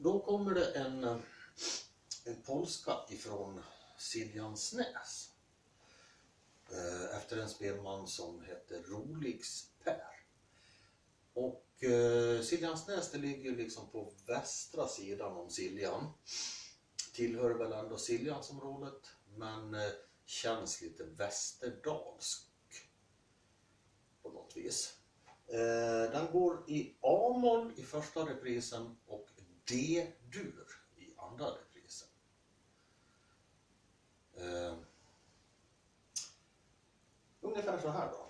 då kommer det en, eh, en polska ifrån Siljansnäs. Eh, efter en spelman som heter Roligs Per. Och eh, Siljansnäs det ligger liksom på västra sidan om Siljan. Tillhör väl ändå Siljansområdet men känns lite västerdalsk på något vis. Den går i A-moll i första reprisen D-dur i andra reprisen. Eh, ungefär så här då.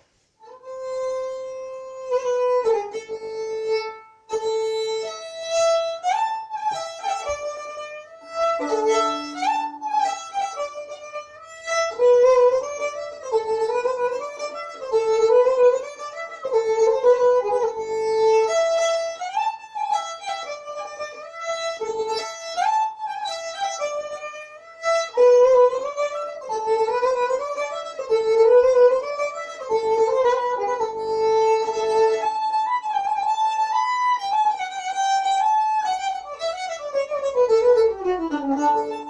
Och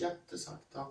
jättesakta.